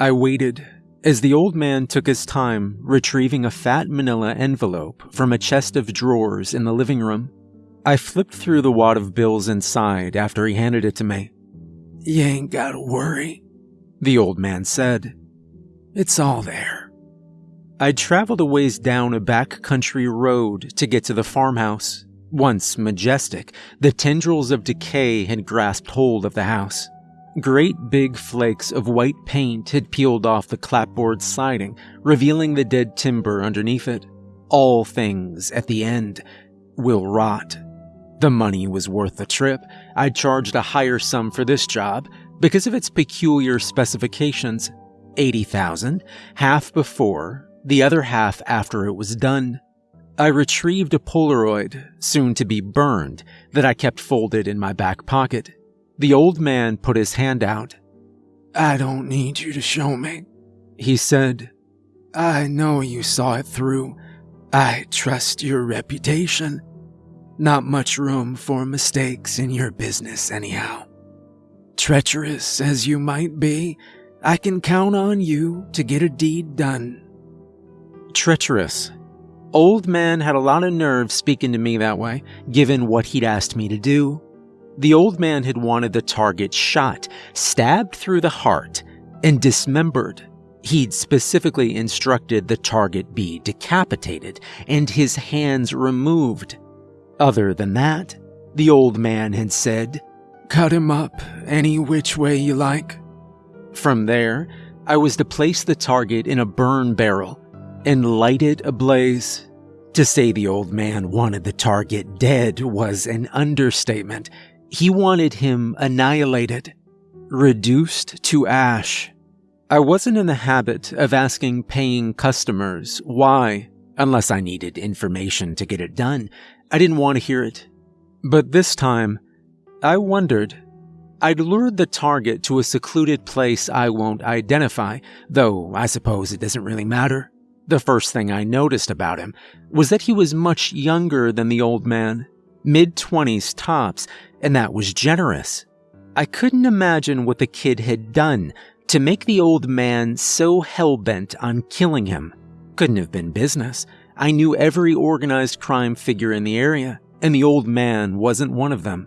I waited as the old man took his time retrieving a fat manila envelope from a chest of drawers in the living room. I flipped through the wad of bills inside after he handed it to me. You ain't gotta worry, the old man said. It's all there. I'd traveled a ways down a back country road to get to the farmhouse. Once majestic, the tendrils of decay had grasped hold of the house. Great big flakes of white paint had peeled off the clapboard siding, revealing the dead timber underneath it. All things, at the end, will rot. The money was worth the trip. I'd charged a higher sum for this job because of its peculiar specifications. 80,000, half before, the other half after it was done. I retrieved a Polaroid, soon to be burned, that I kept folded in my back pocket. The old man put his hand out. I don't need you to show me, he said. I know you saw it through. I trust your reputation. Not much room for mistakes in your business, anyhow. Treacherous as you might be, I can count on you to get a deed done. Treacherous. Old man had a lot of nerve speaking to me that way, given what he'd asked me to do. The old man had wanted the target shot, stabbed through the heart, and dismembered. He'd specifically instructed the target be decapitated and his hands removed. Other than that, the old man had said, Cut him up any which way you like. From there, I was to place the target in a burn barrel and light it ablaze. To say the old man wanted the target dead was an understatement. He wanted him annihilated, reduced to ash. I wasn't in the habit of asking paying customers why, unless I needed information to get it done. I didn't want to hear it. But this time, I wondered. I'd lured the target to a secluded place I won't identify, though I suppose it doesn't really matter. The first thing I noticed about him was that he was much younger than the old man, mid 20s tops, and that was generous. I couldn't imagine what the kid had done to make the old man so hell-bent on killing him. Couldn't have been business. I knew every organized crime figure in the area, and the old man wasn't one of them.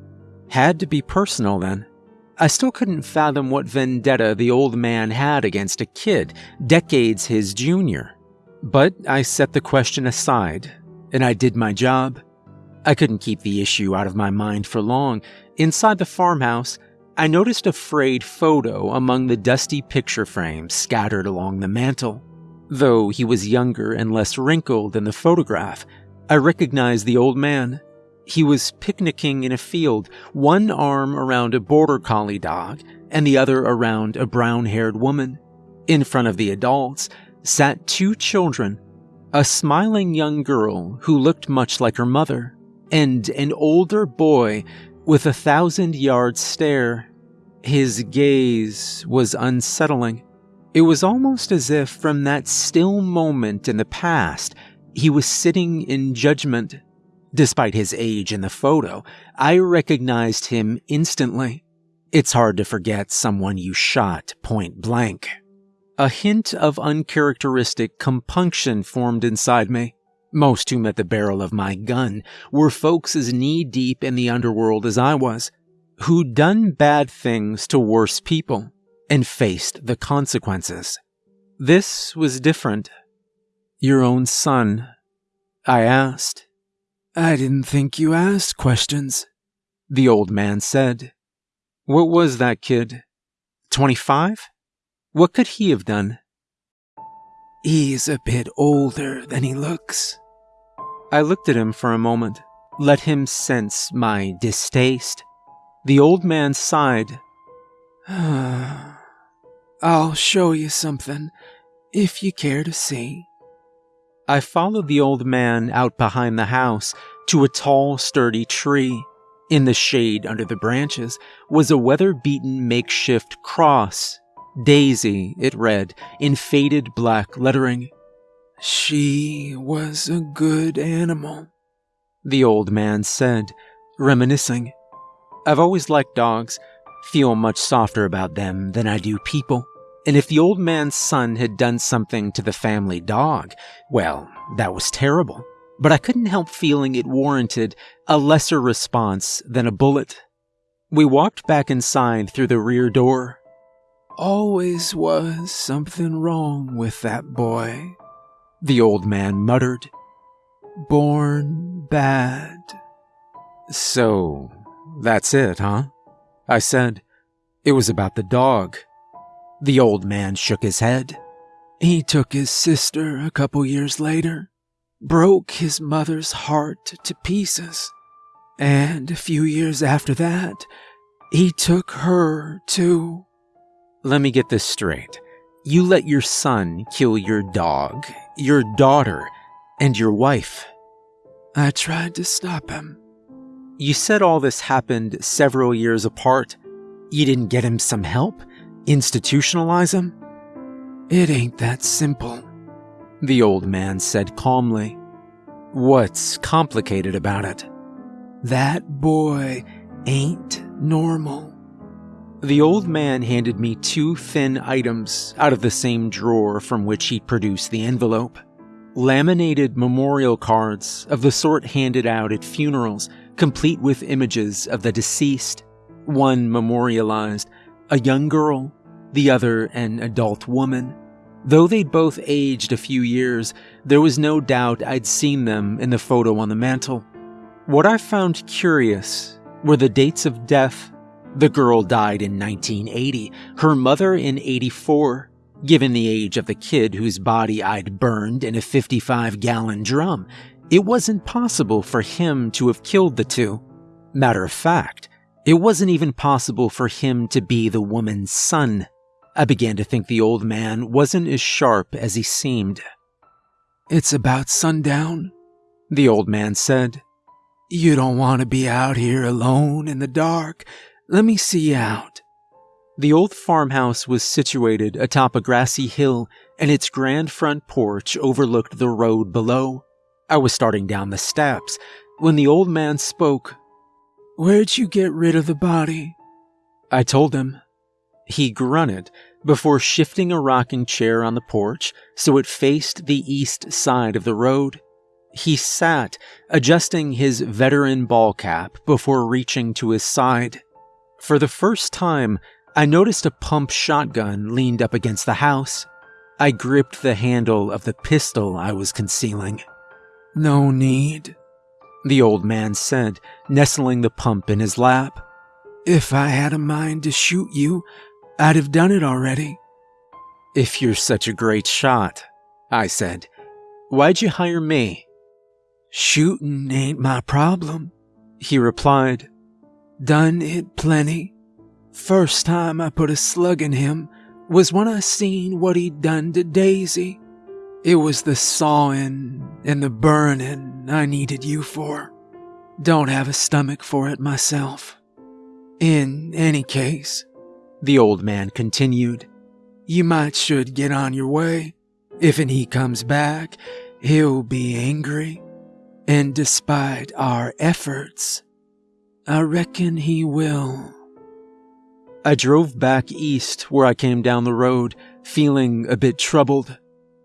Had to be personal then. I still couldn't fathom what vendetta the old man had against a kid, decades his junior. But I set the question aside, and I did my job. I couldn't keep the issue out of my mind for long. Inside the farmhouse, I noticed a frayed photo among the dusty picture frames scattered along the mantel. Though he was younger and less wrinkled than the photograph, I recognized the old man. He was picnicking in a field, one arm around a border collie dog and the other around a brown haired woman. In front of the adults sat two children a smiling young girl who looked much like her mother, and an older boy with a thousand yard stare. His gaze was unsettling. It was almost as if from that still moment in the past, he was sitting in judgment. Despite his age in the photo, I recognized him instantly. It's hard to forget someone you shot point blank. A hint of uncharacteristic compunction formed inside me. Most who met the barrel of my gun were folks as knee deep in the underworld as I was, who'd done bad things to worse people and faced the consequences. This was different. Your own son, I asked. I didn't think you asked questions, the old man said. What was that kid? 25? What could he have done? He's a bit older than he looks. I looked at him for a moment, let him sense my distaste. The old man sighed. I'll show you something, if you care to see. I followed the old man out behind the house to a tall, sturdy tree. In the shade under the branches was a weather beaten makeshift cross. Daisy, it read, in faded black lettering. She was a good animal, the old man said, reminiscing. I've always liked dogs, feel much softer about them than I do people. And if the old man's son had done something to the family dog, well, that was terrible. But I couldn't help feeling it warranted a lesser response than a bullet. We walked back inside through the rear door. Always was something wrong with that boy, the old man muttered. Born bad. So, that's it, huh? I said. It was about the dog. The old man shook his head. He took his sister a couple years later, broke his mother's heart to pieces, and a few years after that, he took her too. Let me get this straight. You let your son kill your dog, your daughter, and your wife. I tried to stop him. You said all this happened several years apart. You didn't get him some help? Institutionalize him? It ain't that simple, the old man said calmly. What's complicated about it? That boy ain't normal. The old man handed me two thin items out of the same drawer from which he'd produced the envelope. Laminated memorial cards of the sort handed out at funerals, complete with images of the deceased. One memorialized a young girl, the other an adult woman. Though they'd both aged a few years, there was no doubt I'd seen them in the photo on the mantel. What I found curious were the dates of death. The girl died in 1980, her mother in 84. Given the age of the kid whose body I'd burned in a 55 gallon drum, it wasn't possible for him to have killed the two. Matter of fact, it wasn't even possible for him to be the woman's son. I began to think the old man wasn't as sharp as he seemed. It's about sundown, the old man said. You don't want to be out here alone in the dark. Let me see out. The old farmhouse was situated atop a grassy hill, and its grand front porch overlooked the road below. I was starting down the steps when the old man spoke Where'd you get rid of the body? I told him. He grunted before shifting a rocking chair on the porch so it faced the east side of the road. He sat, adjusting his veteran ball cap before reaching to his side. For the first time, I noticed a pump shotgun leaned up against the house. I gripped the handle of the pistol I was concealing. No need, the old man said, nestling the pump in his lap. If I had a mind to shoot you, I'd have done it already. If you're such a great shot, I said, why'd you hire me? Shooting ain't my problem, he replied. Done it plenty. First time I put a slug in him was when I seen what he'd done to Daisy. It was the sawing and the burning I needed you for. Don't have a stomach for it myself. In any case, the old man continued, you might should get on your way. If and he comes back, he'll be angry. And despite our efforts, I reckon he will. I drove back east where I came down the road, feeling a bit troubled.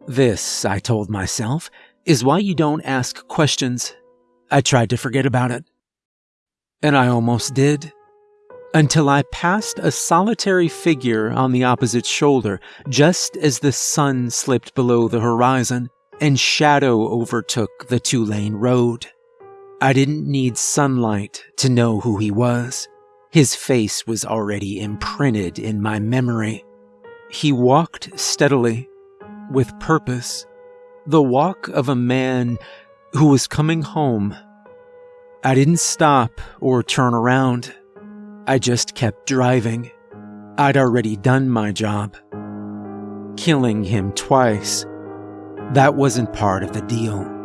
This, I told myself, is why you don't ask questions. I tried to forget about it. And I almost did. Until I passed a solitary figure on the opposite shoulder just as the sun slipped below the horizon and shadow overtook the two lane road. I didn't need sunlight to know who he was. His face was already imprinted in my memory. He walked steadily, with purpose, the walk of a man who was coming home. I didn't stop or turn around. I just kept driving. I'd already done my job. Killing him twice. That wasn't part of the deal.